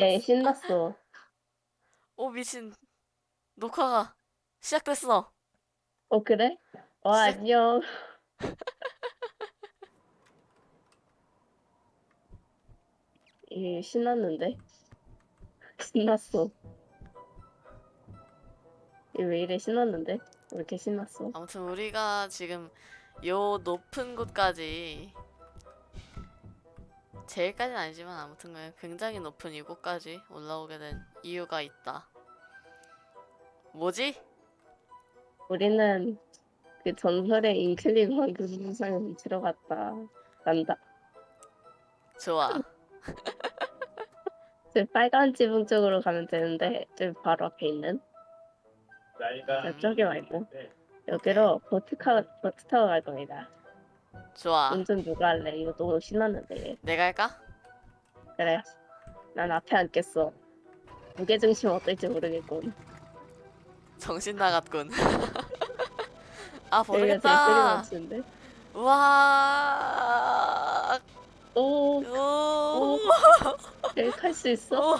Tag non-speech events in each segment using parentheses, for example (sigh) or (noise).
얘 (laughs) 신났어. 오 미친 녹화가 시작됐어. 어 그래? 와 시작. 안녕. 얘 (laughs) 신났는데? 신났어. 얘왜 이래 신났는데? 왜 이렇게 신났어? 아무튼 우리가 지금 요 높은 곳까지 제일까지는 아니지만 아무튼 간에 굉장히 높은 이곳까지 올라오게 된 이유가 있다. 뭐지? 우리는 그 전설의 인클린 황금상에 들어갔다. 난다. 좋아. (laughs) 저 빨간 지붕 쪽으로 가면 되는데 저 바로 앞에 있는 저쪽에 말고 여기로 보트카 보트 타고 갈 겁니다. 좋아. 운전 누가 할래? 이거 너무 신났는데. 내가 할까? 그래. 난 앞에 앉겠어. 무게 중심 어떨지 모르겠군. 정신 나갔군. (laughs) 아 모르겠다. 와. 오, 오. 여기 탈수 있어?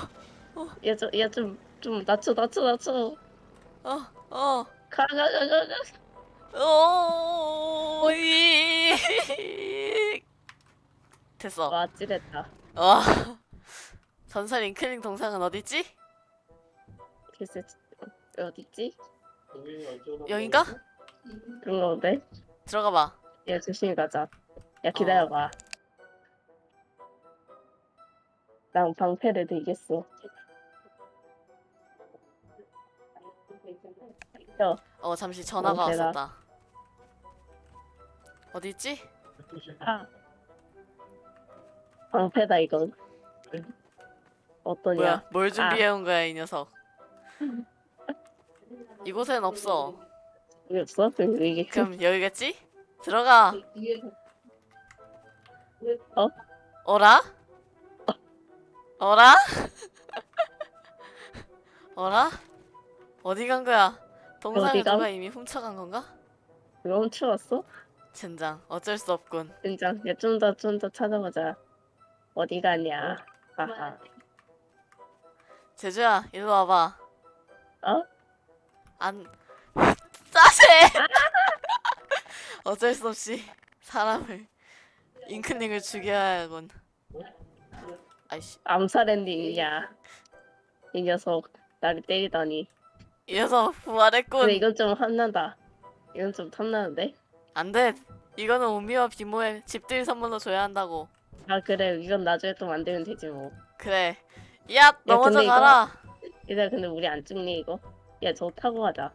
오. 얘좀얘좀 좀 낮춰 낮춰 낮춰. 어. 어. 가가가가 가. 오. 이. (laughs) 됐어. 와 찌랬다. 와. 전설 잉클링 동상은 어딨지? 글쎄 어디 있지? 여긴가? 그런 거 본데? 들어가 봐. 야 조심히 가자. 야 기다려봐. 난 방패를 들겠어. 야, 어 잠시 전화가 어, 대박. 왔었다. 어디 있지? 아. 방패다 이건. 어떠냐? 뭐야? 뭘 준비해 온 거야 이 녀석? 이곳엔 없어. 여기 없어? 여기 그럼 여기겠지? 들어가. 어? 어라? 어라? (laughs) 어라? 어디 간 거야? 동상을? 누가 이미 훔쳐간 건가? 이거 훔쳐왔어? 젠장 어쩔 수 없군. 진짜 야좀 더 좀 더 찾아보자. 어디 가냐? 하하. 제주야 일로 와봐. 어? 안 (laughs) 짜세. (laughs) 어쩔 수 없이 사람을 잉크닝을 죽여야 하군. 아이씨 암살 엔딩이야. 이 녀석 나를 때리다니. 이 녀석 부활했군. 근데 이건 좀 탐난다. 이건 좀 탐나는데? 안돼. 이거는 우미와 비모의 집들 선물로 줘야 한다고. 아 그래 이건 나중에 또 만들면 되지 뭐. 그래. 야 넘어져 이거- 가라. 얘들아 근데 우리 안 죽니 이거? 야 저 타고 가자.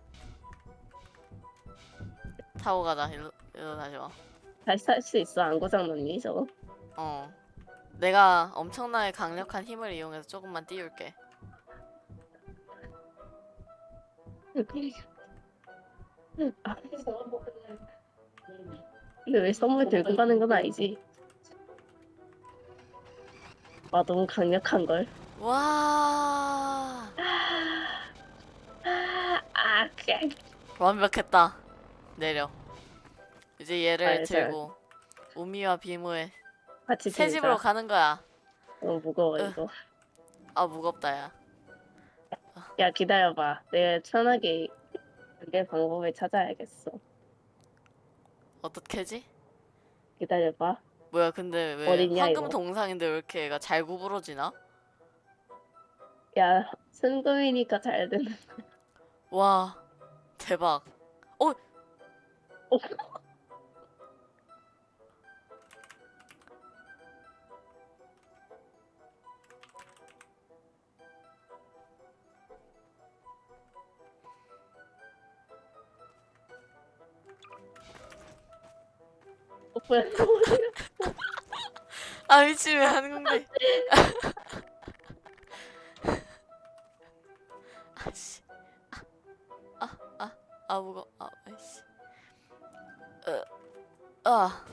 타고 가자. 일로, 일로 다시 와. 다시 탈 수 있어 안 고장났니 저거? 어. 내가 엄청나게 강력한 힘을 이용해서 조금만 띄울게. (laughs) 아. 근데 왜 선물 들고 가는 건 아니지? 와 너무 강력한 걸. 와. 아 그래. 완벽했다. 내려. 이제 얘를 잘, 잘. 들고 우미와 비모의 같이 새. 집으로 가는 거야. 너무 무거워 으. 이거. 아 무겁다 야. 야 기다려봐. 내가 편하게 그게 방법을 찾아야겠어. 어떻게지? 기다려봐. 뭐야 근데 왜 어딨냐, 황금 이거? 동상인데 왜 이렇게 얘가 잘 구부러지나? 야 순금이니까 잘 되는. 와 대박. 어. 어, 뭐야? 아 미친 왜 하는 건데? 아씨. 아, 아, 아, 무거. 아, 아이씨. 어, 아.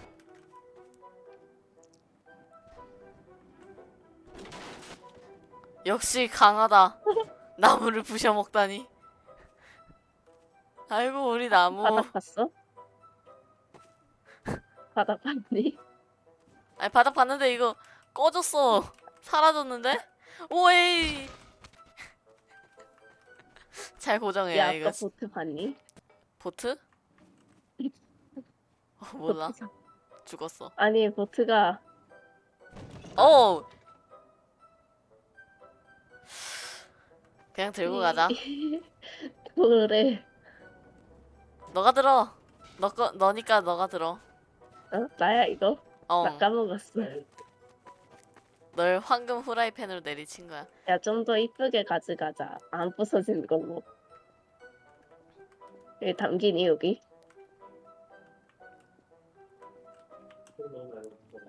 역시 강하다. 나무를 부셔 먹다니. 아이고 우리 나무. 바닥 봤어? 바닥 봤니? (laughs) 아니 바닥 봤는데 이거 꺼졌어. 사라졌는데? 오이. (laughs) 잘야 고정해야 아까 이거. 보트 봤니? 보트? 어, (laughs) 몰라. 보트 죽었어. 아니 보트가 어. 그냥 들고 가자. 그래 너가 들어. 너 거, 너니까 너가 들어. 어? 나야 이거? 어. 나 까먹었어 널 황금 후라이팬으로 내리친 거야. 야 좀 더 이쁘게 가져가자 안 부서지는 걸로 여기 담기니 여기?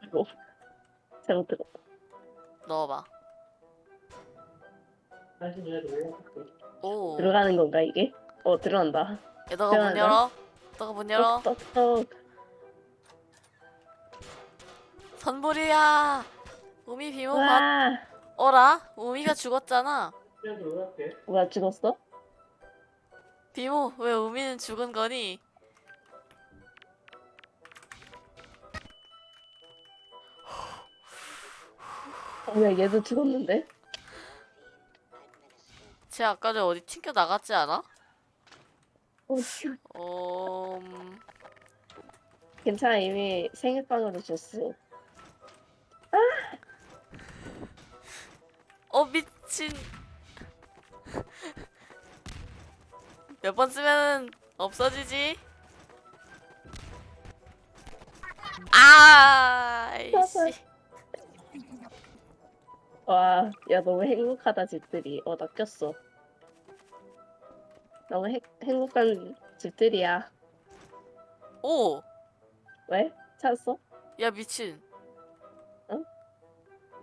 아이고 잘못 들었다 넣어봐. 오. 들어가는 건가 이게? 어 들어간다 야, 너가 문. 열어. 너가 문 열어. 똑똑똑 선불이야. 우미 비모 봐. 와 어라? 우미가 죽었잖아. 뭐야 죽었어? 비모, 왜 우미는 죽은 거니? 어, 야 얘도 죽었는데? 쟤 아까 전에 어디 튕겨 나갔지 않아? 어... 음, 괜찮아 이미 생일빵으로 줬어 어 미친. 몇 번 쓰면 없어지지? 아, 이씨. 와, 야 너무 행복하다 집들이. 어, 나 꼈어. 너무 행, 행복한 집들이야. 오, 왜? 찾았어? 야 미친.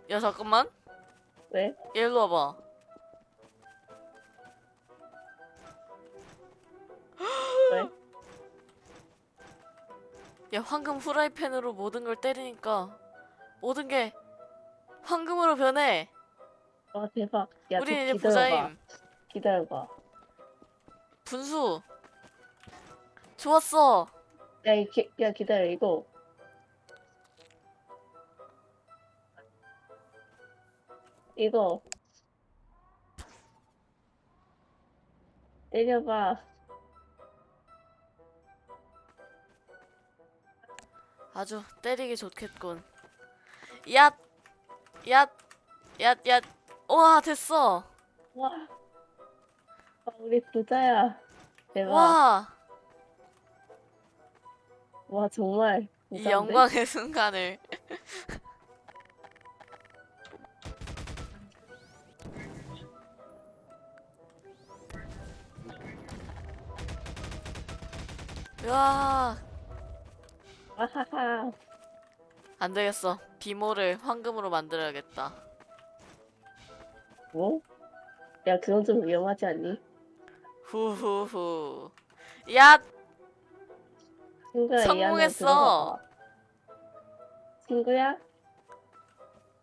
응? 야 잠깐만. 왜? 얘 일로 와봐. 왜? 야 황금 후라이팬으로 모든 걸 때리니까 모든 게 황금으로 변해. 와 대박. 야, 우리 저 이제 기다려봐. 부자임. 기다려봐. 분수. 좋았어. 야, 이 기, 야 기다려 이거. 이거 때려봐. 아주 때리기 좋겠군. 얏, 얏, 얏, 얏. 와 됐어. 와. 와, 우리 부자야. 대박. 와, 와 정말 이 부자인데? 영광의 (laughs) 순간을. 와, 아하하. 안 되겠어. 비모를 황금으로 만들어야겠다. 뭐? 야 그건 좀 위험하지 않니? 후후후. 야, 친구야 성공했어. 친구야?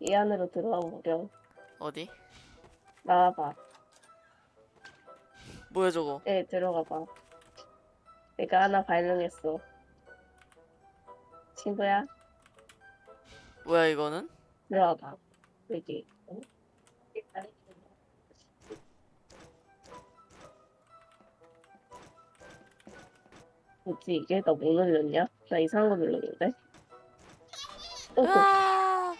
이 안으로 들어가 보렴. 어디? 나와봐. 뭐야 저거? 네 들어가봐. 내가 하나 발명했어. 친구야 뭐야 이거는? 들어와봐. 여기. 어? 뭐지 이게? 나 뭐 눌렀냐? 나 이상한 거 눌렀는데? 어, 그- 아,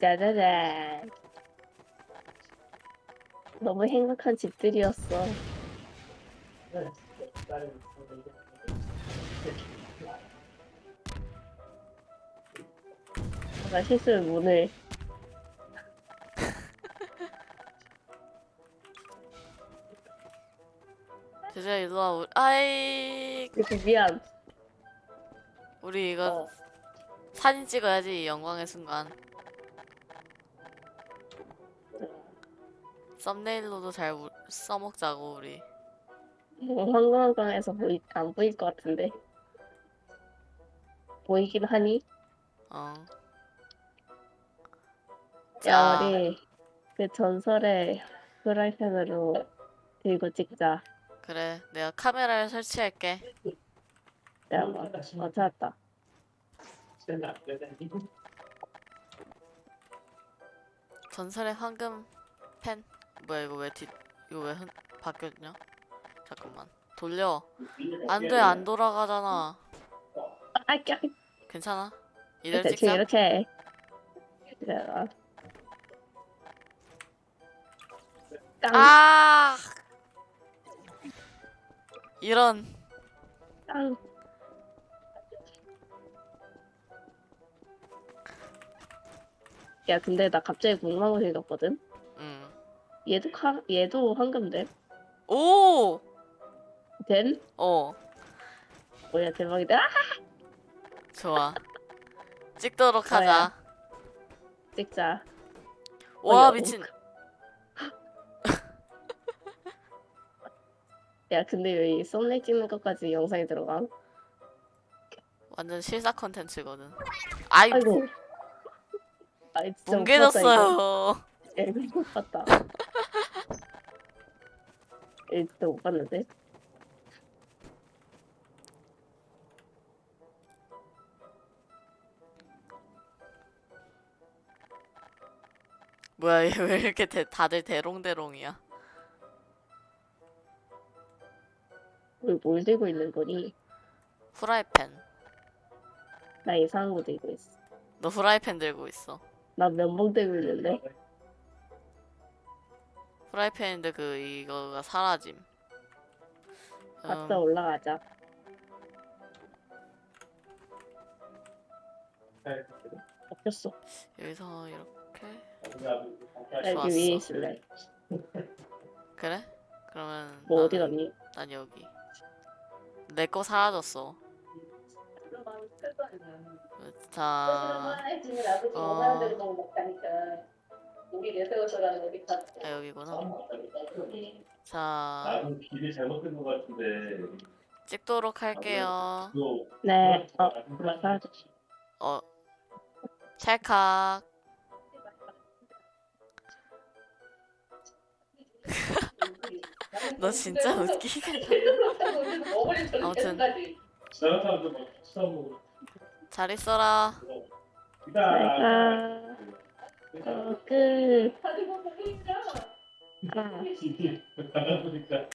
짜자잔. 너무 행복한 집들이었어. 나 실수로 문을 제자 일로 와. 우리, 아이, 이렇게 미안. 우리 이거 어. 사진 찍어야지 이 영광의 순간. 썸네일로도 잘 우- 써먹자고 우리. 뭐 황금한강에서 보이 안 보일 것 같은데. 보이긴 하니? 어. 야 자, 우리 그 전설의 프라이팬으로 들고 찍자. 그래. 내가 카메라를 설치할게. 내가 뭐, 어 찾았다. 전설의 황금 펜 뭐야 이거 왜 뒤 이거 왜 흔, 바뀌었냐? 잠깐만. 돌려. 안돼 안 돌아가잖아. 아, 까 괜찮아? 이대로 대충 찍자. 이렇게. 아! 이런. 깡. 야, 근데 나 갑자기 궁금한 거 생겼거든? 음. 얘도 카, 얘도 황금됨? 오! 됨? 어 뭐야, 대박이다. 아! 좋아 찍도록. 하자 찍자. 와 어이구. 미친 야, 근데 왜이 썸네일 찍는 것까지 영상에 들어가? 완전 실사 컨텐츠거든 아이 아이고. 아이, 진짜. 뭉개졌어요 야, 이거 못 봤다. 일도 못 봤는데. 뭐야 얘 왜 이렇게 대, 다들 대롱대롱이야 우리 뭘 들고 있는 거니? 후라이팬 나 이상한 거 들고 있어. 너 후라이팬 들고 있어 나 면봉 들고 있는데. 후라이팬인데 그 이거가 사라짐 각자 음, 올라가자. 바뀌었어. 여기서 이렇게 나 좋았어. 여기 위에 있을래. 그래? 그러면 뭐 어디 갔니? 난 여기 내 거 사라졌어 자 어. 아, 여기구나. 자. 나는 길이 잘못된 것 같은데. 찍도록 할게요. 너 네. 어, 그만. 어 찰칵. (laughs) 너 진짜 웃기게 (laughs) 아무튼. 다른 사람들 막. 잘 있어라. 내가 어, 그 아, (laughs) 나가 보니까